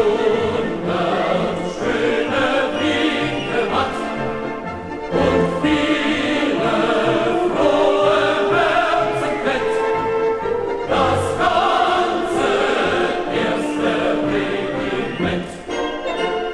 Lord.